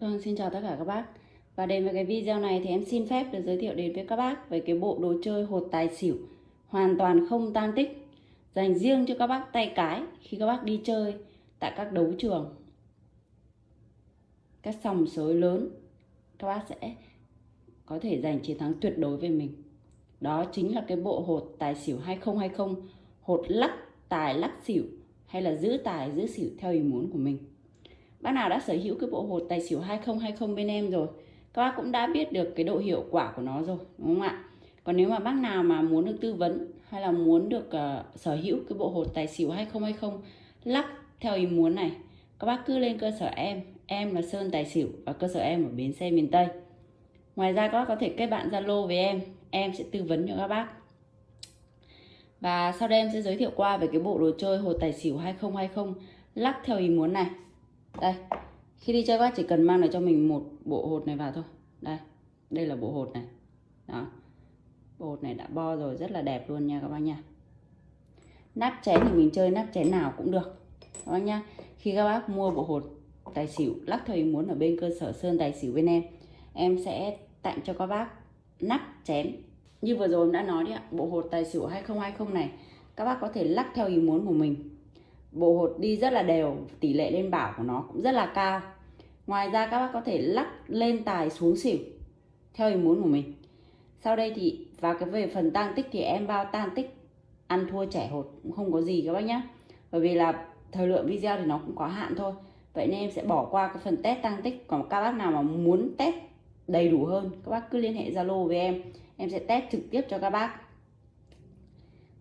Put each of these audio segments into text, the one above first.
Vâng, xin chào tất cả các bác. Và đến với cái video này thì em xin phép được giới thiệu đến với các bác về cái bộ đồ chơi hột tài xỉu hoàn toàn không tan tích dành riêng cho các bác tay cái khi các bác đi chơi tại các đấu trường. Các sòng sới lớn các bác sẽ có thể giành chiến thắng tuyệt đối về mình. Đó chính là cái bộ hột tài xỉu 2020 hột lắc tài lắc xỉu hay là giữ tài giữ xỉu theo ý muốn của mình bác nào đã sở hữu cái bộ hột tài xỉu 2020 bên em rồi các bác cũng đã biết được cái độ hiệu quả của nó rồi đúng không ạ? Còn nếu mà bác nào mà muốn được tư vấn hay là muốn được uh, sở hữu cái bộ hột tài xỉu 2020 lắc theo ý muốn này các bác cứ lên cơ sở em em là Sơn Tài Xỉu và cơ sở em ở bến xe miền Tây. Ngoài ra các bác có thể kết bạn Zalo với em em sẽ tư vấn cho các bác. Và sau đây em sẽ giới thiệu qua về cái bộ đồ chơi hột tài xỉu 2020 lắc theo ý muốn này đây, khi đi chơi các bác chỉ cần mang lại cho mình một bộ hột này vào thôi. Đây đây là bộ hột này. Đó, bộ hột này đã bo rồi, rất là đẹp luôn nha các bác nha. Nắp chén thì mình chơi nắp chén nào cũng được. Các bác nha, khi các bác mua bộ hột tài xỉu, lắc theo ý muốn ở bên cơ sở sơn tài xỉu bên em em sẽ tặng cho các bác nắp chén. Như vừa rồi em đã nói đấy ạ, bộ hột tài xỉu 2020 này, các bác có thể lắc theo ý muốn của mình bộ hột đi rất là đều, tỷ lệ lên bảo của nó cũng rất là cao. Ngoài ra các bác có thể lắc lên tài xuống xỉu, theo ý muốn của mình. Sau đây thì vào cái về phần tăng tích thì em bao tăng tích ăn thua trẻ hột cũng không có gì các bác nhé bởi vì là thời lượng video thì nó cũng có hạn thôi. Vậy nên em sẽ bỏ qua cái phần test tăng tích. Còn các bác nào mà muốn test đầy đủ hơn, các bác cứ liên hệ zalo với em. Em sẽ test trực tiếp cho các bác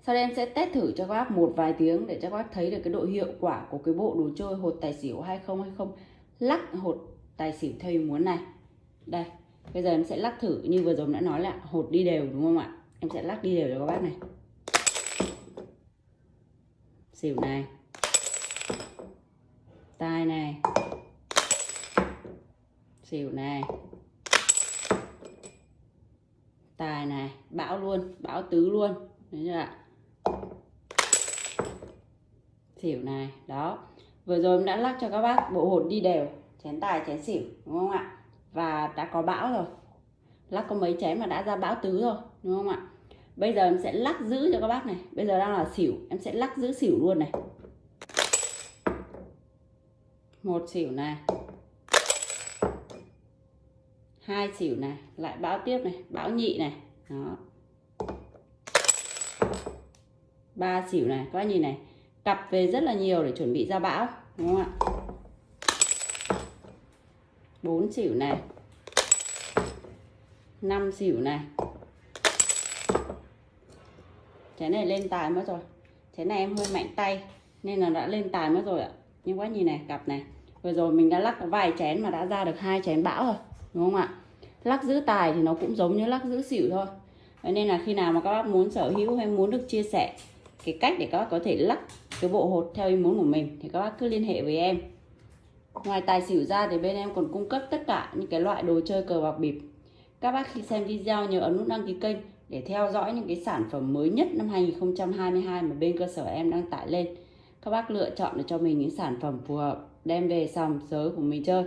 sau đây em sẽ test thử cho các bác một vài tiếng để cho các bác thấy được cái độ hiệu quả của cái bộ đồ chơi hột tài xỉu 2020 lắc hột tài xỉu theo ý muốn này. Đây, bây giờ em sẽ lắc thử như vừa rồi đã nói là hột đi đều, đúng không ạ? Em sẽ lắc đi đều cho các bác này. Xỉu này. Tai này. Xỉu này. Tài này. Bão luôn, bão tứ luôn. Đấy chưa ạ? Xỉu này, đó. Vừa rồi em đã lắc cho các bác bộ hột đi đều, chén tài, chén xỉu, đúng không ạ? Và đã có bão rồi. Lắc có mấy chén mà đã ra bão tứ rồi, đúng không ạ? Bây giờ em sẽ lắc giữ cho các bác này. Bây giờ đang là xỉu, em sẽ lắc giữ xỉu luôn này. Một xỉu này. Hai xỉu này. Lại bão tiếp này, bão nhị này. Đó. Ba xỉu này, các bác nhìn này cặp về rất là nhiều để chuẩn bị ra bão, đúng không ạ? Bốn xỉu này. Năm xỉu này. Chén này lên tài mất rồi. Chén này em hơi mạnh tay, nên là đã lên tài mất rồi ạ. Nhưng quá nhìn này, cặp này. Vừa rồi mình đã lắc vài chén mà đã ra được hai chén bão rồi, đúng không ạ? Lắc giữ tài thì nó cũng giống như lắc giữ xỉu thôi. Vậy nên là khi nào mà các bác muốn sở hữu hay muốn được chia sẻ cái cách để các bác có thể lắc cái bộ hột theo ý muốn của mình thì các bác cứ liên hệ với em. Ngoài tài xỉu ra thì bên em còn cung cấp tất cả những cái loại đồ chơi cờ bạc bịp. Các bác khi xem video nhớ ấn nút đăng ký kênh để theo dõi những cái sản phẩm mới nhất năm 2022 mà bên cơ sở em đang tải lên. Các bác lựa chọn để cho mình những sản phẩm phù hợp, đem về sòng sới của mình chơi.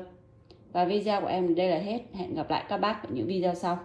Và video của em đây là hết. Hẹn gặp lại các bác ở những video sau.